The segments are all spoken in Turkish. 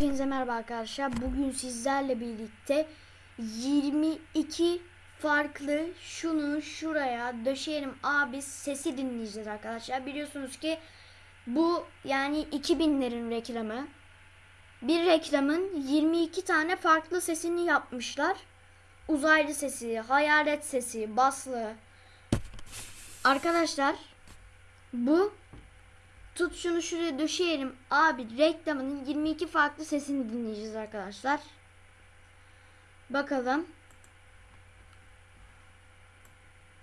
Hepinize merhaba arkadaşlar. Bugün sizlerle birlikte 22 farklı şunu şuraya döşeyelim abi sesi dinleyeceğiz arkadaşlar. Biliyorsunuz ki bu yani 2000'lerin reklamı. Bir reklamın 22 tane farklı sesini yapmışlar. Uzaylı sesi, hayalet sesi, baslı. Arkadaşlar bu Tut şunu şuraya döşeyelim. Abi reklamının 22 farklı sesini dinleyeceğiz arkadaşlar. Bakalım.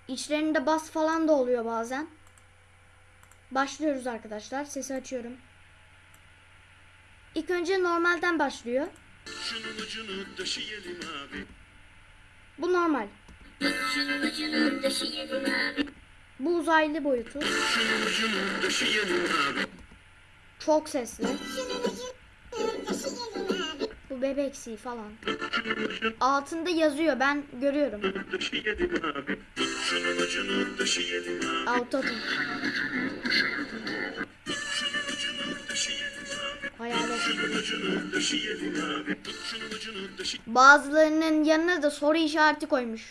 İçlerinde bas falan da oluyor bazen. Başlıyoruz arkadaşlar. Sesi açıyorum. İlk önce normalden başlıyor. Şunun ucunu döşeyelim abi. Bu normal. Şunun ucunu döşeyelim abi. Bu uzaylı boyutu. Çok sesli. Bu bebeksi falan. Altında yazıyor ben görüyorum. Autotune. Hayalet. Bazılarının yanına da soru işareti koymuş.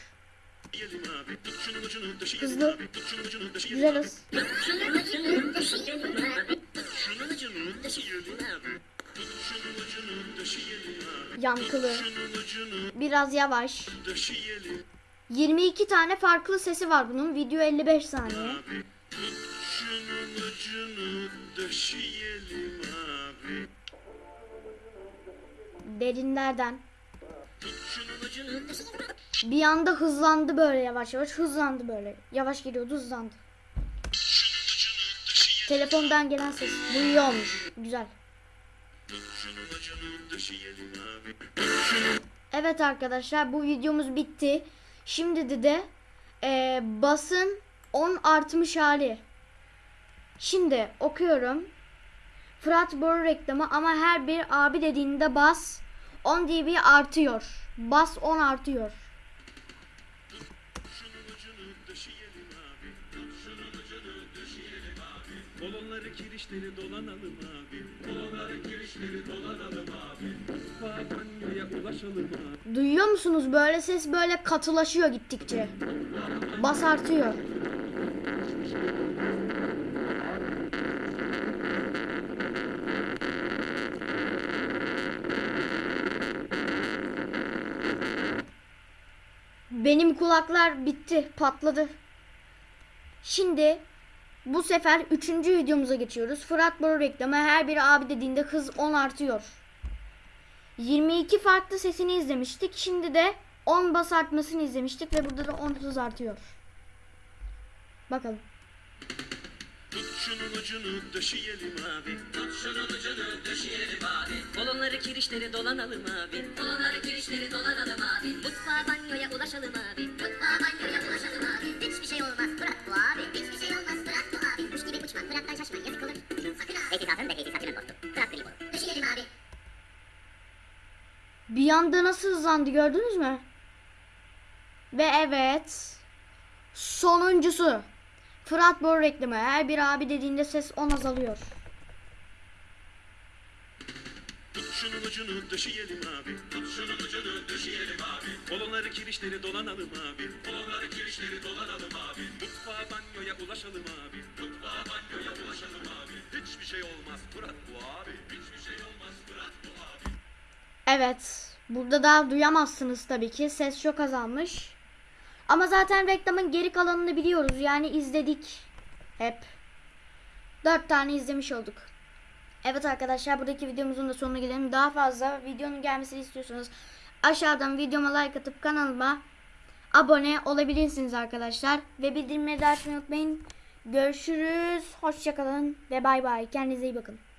Hızlı. Güzel hız. Yankılı. Biraz yavaş. döşeyelim 22 tane farklı sesi var bunun. Video 55 saniye. Derinlerden. Bir anda hızlandı böyle yavaş yavaş. Hızlandı böyle. Yavaş gidiyordu hızlandı. Telefondan gelen ses. Bu. Güzel. Evet arkadaşlar bu videomuz bitti. Şimdi de de e, basın 10 artmış hali. Şimdi okuyorum. Fırat Boru reklamı ama her bir abi dediğinde bas 10 dB artıyor. Bas 10 artıyor. Abi. Balonları kirişleri dolanalım abi. Balonları kirişleri dolanalım abi. Banyoya ulaşalım abi. Duyuyor musunuz? Böyle ses böyle katılaşıyor gittikçe. Bas artıyor. Benim kulaklar bitti, patladı. Şimdi bu sefer üçüncü videomuza geçiyoruz. Fırat Boru reklamı her bir abi dediğinde hız 10 artıyor. 22 farklı sesini izlemiştik. Şimdi de 10 bas artmasını izlemiştik ve burada da 10 hız artıyor. Bakalım. Tut şunun ucunu döşeyelim abi. Tut şunun ucunu döşeyelim abi. Balonları kirişleri dolanalım abi. Balonları kirişleri dolanalım abi. Mutfağa banyoya ulaşalım abi. Mutfağa banyoya ulaşalım abi. Bir anda nasıl hızlandı gördünüz mü? Ve evet. Sonuncusu. Fırat Boru reklamı. Her bir abi dediğinde ses 10 azalıyor. Şunun ucunu döşeyelim abi. Şunun ucunu döşeyelim abi. Balonları kirişleri dolanalım abi. Balonları kirişleri dolanalım abi. Mutfağa banyoya ulaşalım abi. Mutfağa banyoya ulaşalım abi. Hiçbir şey olmaz Fırat bu abi. Hiçbir şey olmaz Fırat bu abi. Evet. Burada da duyamazsınız tabii ki. Ses çok azalmış. Ama zaten reklamın geri kalanını biliyoruz. Yani izledik. Hep. Dört tane izlemiş olduk. Evet arkadaşlar buradaki videomuzun da sonuna gelelim. Daha fazla videonun gelmesini istiyorsanız aşağıdan videoma like atıp kanalıma abone olabilirsiniz arkadaşlar. Ve bildirimleri de açmayı unutmayın. Görüşürüz. Hoşçakalın ve bay bay. Kendinize iyi bakın.